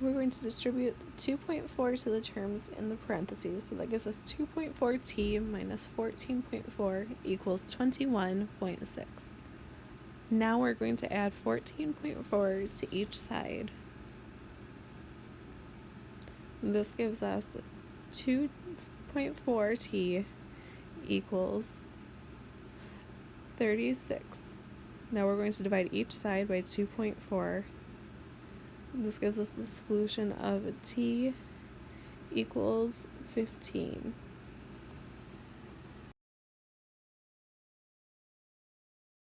we're going to distribute 2.4 to the terms in the parentheses. So that gives us 2.4t minus 14.4 equals 21.6. Now we're going to add 14.4 to each side. This gives us 2.4t equals 36. Now we're going to divide each side by 2.4 this gives us the solution of t equals 15.